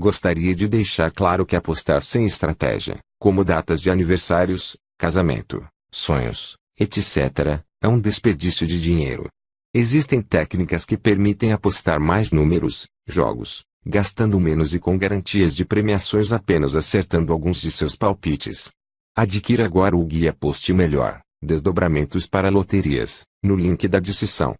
Gostaria de deixar claro que apostar sem estratégia, como datas de aniversários, casamento, sonhos, etc., é um desperdício de dinheiro. Existem técnicas que permitem apostar mais números, jogos, gastando menos e com garantias de premiações apenas acertando alguns de seus palpites. Adquira agora o guia-poste Melhor, Desdobramentos para Loterias, no link da descrição.